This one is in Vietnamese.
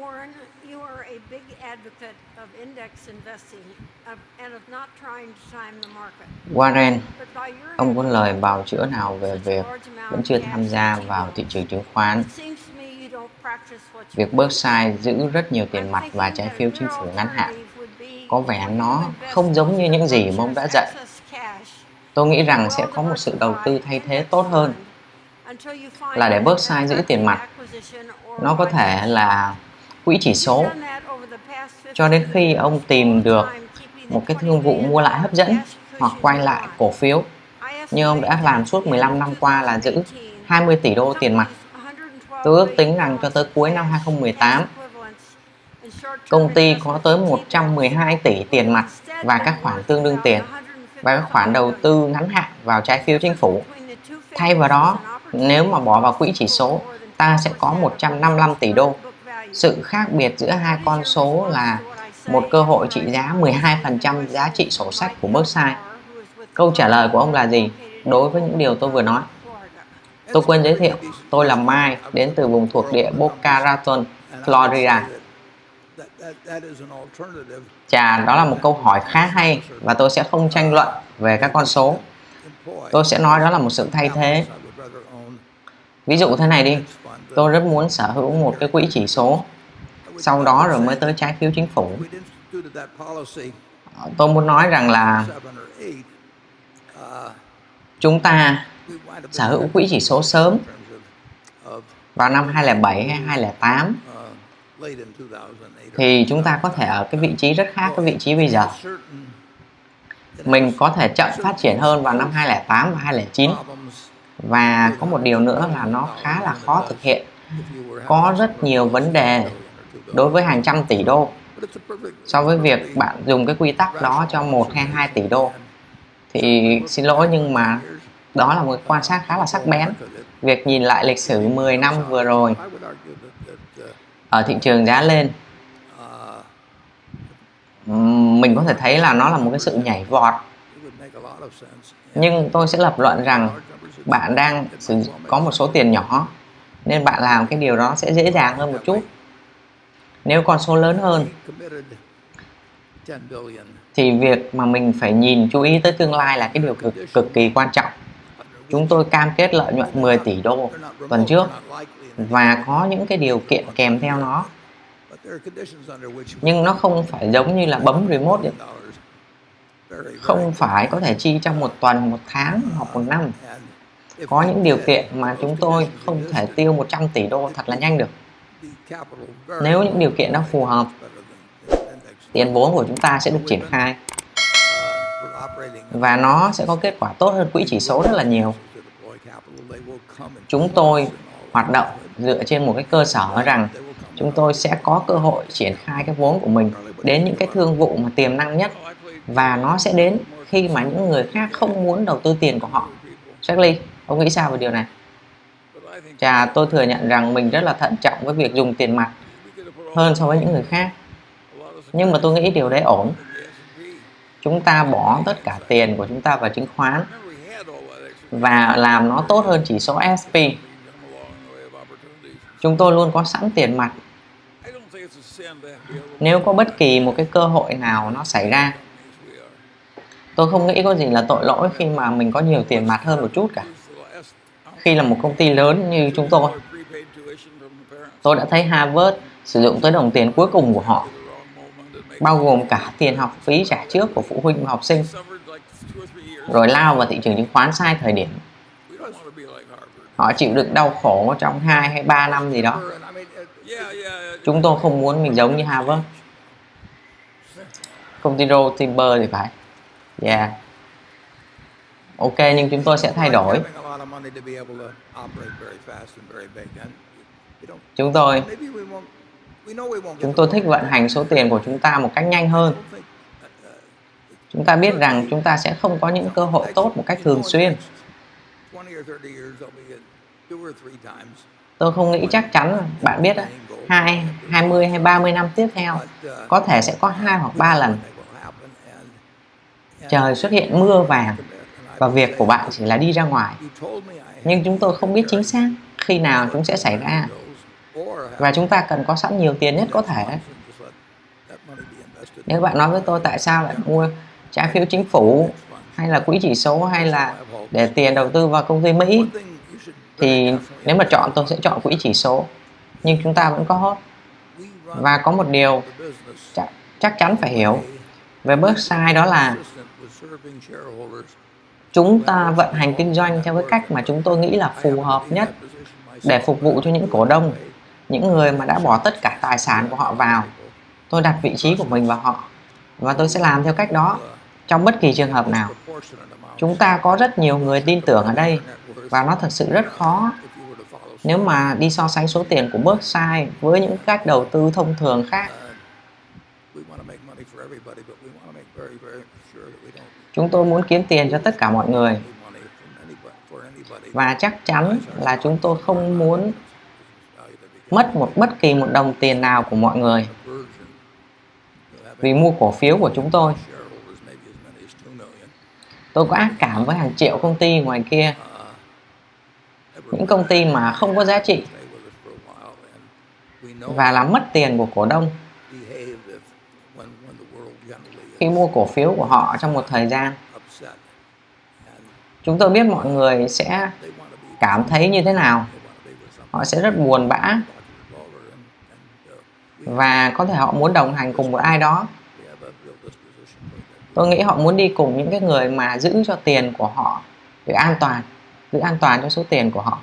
Warren, you are a big advocate of index investing and of not trying to time the market. Warren, ông có lời bào chữa nào về việc vẫn chưa tham gia vào thị trường chứng khoán? Việc Berkshire giữ rất nhiều tiền mặt và trái phiếu chính phủ ngắn hạn có vẻ nó không giống như những gì mà ông đã dạy. Tôi nghĩ rằng sẽ có một sự đầu tư thay thế tốt hơn là để Berkshire giữ tiền mặt. Nó có thể là quỹ chỉ số cho đến khi ông tìm được một cái thương vụ mua lại hấp dẫn hoặc quay lại cổ phiếu như ông đã làm suốt 15 năm qua là giữ 20 tỷ đô tiền mặt. Tôi ước tính rằng cho tới cuối năm 2018, công ty có tới 112 tỷ tiền mặt và các khoản tương đương tiền và các khoản đầu tư ngắn hạn vào trái phiếu chính phủ. Thay vào đó, nếu mà bỏ vào quỹ chỉ số, ta sẽ có 155 tỷ đô. Sự khác biệt giữa hai con số là một cơ hội trị giá 12% giá trị sổ sách của Berkshire. Câu trả lời của ông là gì đối với những điều tôi vừa nói? Tôi quên giới thiệu, tôi là Mai, đến từ vùng thuộc địa Boca Raton, Florida. Chà, đó là một câu hỏi khá hay và tôi sẽ không tranh luận về các con số. Tôi sẽ nói đó là một sự thay thế. Ví dụ thế này đi, tôi rất muốn sở hữu một cái quỹ chỉ số, sau đó rồi mới tới trái phiếu chính phủ. Ờ, tôi muốn nói rằng là chúng ta sở hữu quỹ chỉ số sớm vào năm 2007 hay 2008 thì chúng ta có thể ở cái vị trí rất khác cái vị trí bây giờ. Mình có thể chậm phát triển hơn vào năm 2008 và 2009 và có một điều nữa là nó khá là khó thực hiện. Có rất nhiều vấn đề đối với hàng trăm tỷ đô. So với việc bạn dùng cái quy tắc đó cho một hay hai tỷ đô. Thì xin lỗi nhưng mà đó là một quan sát khá là sắc bén. Việc nhìn lại lịch sử 10 năm vừa rồi ở thị trường giá lên mình có thể thấy là nó là một cái sự nhảy vọt nhưng tôi sẽ lập luận rằng bạn đang có một số tiền nhỏ, nên bạn làm cái điều đó sẽ dễ dàng hơn một chút. Nếu con số lớn hơn, thì việc mà mình phải nhìn chú ý tới tương lai là cái điều cực cực kỳ quan trọng. Chúng tôi cam kết lợi nhuận 10 tỷ đô tuần trước và có những cái điều kiện kèm theo nó. Nhưng nó không phải giống như là bấm remote không phải có thể chi trong một tuần một tháng hoặc một năm. có những điều kiện mà chúng tôi không thể tiêu 100 tỷ đô thật là nhanh được. nếu những điều kiện đó phù hợp tiền vốn của chúng ta sẽ được triển khai. và nó sẽ có kết quả tốt hơn quỹ chỉ số rất là nhiều. chúng tôi hoạt động dựa trên một cái cơ sở rằng chúng tôi sẽ có cơ hội triển khai cái vốn của mình đến những cái thương vụ mà tiềm năng nhất và nó sẽ đến khi mà những người khác không muốn đầu tư tiền của họ Charlie, ông nghĩ sao về điều này? Chà, tôi thừa nhận rằng mình rất là thận trọng với việc dùng tiền mặt hơn so với những người khác. Nhưng mà tôi nghĩ điều đấy ổn. Chúng ta bỏ tất cả tiền của chúng ta vào chứng khoán và làm nó tốt hơn chỉ số SP. Chúng tôi luôn có sẵn tiền mặt. Nếu có bất kỳ một cái cơ hội nào nó xảy ra, tôi không nghĩ có gì là tội lỗi khi mà mình có nhiều tiền mặt hơn một chút cả. Khi là một công ty lớn như chúng tôi, tôi đã thấy Harvard sử dụng tới đồng tiền cuối cùng của họ bao gồm cả tiền học phí trả trước của phụ huynh và học sinh rồi lao vào thị trường chứng khoán sai thời điểm. Họ chịu đựng đau khổ trong 2 hay 3 năm gì đó. Chúng tôi không muốn mình giống như Harvard. Công ty Rotimber thì phải yeah ok, nhưng chúng tôi sẽ thay đổi. Chúng tôi chúng tôi thích vận hành số tiền của chúng ta một cách nhanh hơn. Chúng ta biết rằng chúng ta sẽ không có những cơ hội tốt một cách thường xuyên. Tôi không nghĩ chắc chắn bạn biết hai 20 hay 30 năm tiếp theo, có thể sẽ có hai hoặc ba lần trời xuất hiện mưa vàng và việc của bạn chỉ là đi ra ngoài. Nhưng chúng tôi không biết chính xác khi nào chúng sẽ xảy ra. Và chúng ta cần có sẵn nhiều tiền nhất có thể. Nếu bạn nói với tôi tại sao lại mua trái phiếu chính phủ hay là quỹ chỉ số hay là để tiền đầu tư vào công ty Mỹ thì nếu mà chọn tôi sẽ chọn quỹ chỉ số. Nhưng chúng ta vẫn có và có một điều chắc, chắc chắn phải hiểu về Berkshire đó là chúng ta vận hành kinh doanh theo cái cách mà chúng tôi nghĩ là phù hợp nhất để phục vụ cho những cổ đông, những người mà đã bỏ tất cả tài sản của họ vào. Tôi đặt vị trí của mình vào họ và tôi sẽ làm theo cách đó trong bất kỳ trường hợp nào. Chúng ta có rất nhiều người tin tưởng ở đây và nó thật sự rất khó. Nếu mà đi so sánh số tiền của Berkshire với những cách đầu tư thông thường khác chúng tôi muốn kiếm tiền cho tất cả mọi người. Và chắc chắn là chúng tôi không muốn mất một bất kỳ một đồng tiền nào của mọi người. Vì mua cổ phiếu của chúng tôi. tôi có ác cảm với hàng triệu công ty ngoài kia. Những công ty mà không có giá trị. và làm mất tiền của cổ đông khi mua cổ phiếu của họ trong một thời gian. Chúng tôi biết mọi người sẽ cảm thấy như thế nào. Họ sẽ rất buồn bã. Và có thể họ muốn đồng hành cùng một ai đó. Tôi nghĩ họ muốn đi cùng những cái người mà giữ cho tiền của họ được an toàn, giữ an toàn cho số tiền của họ.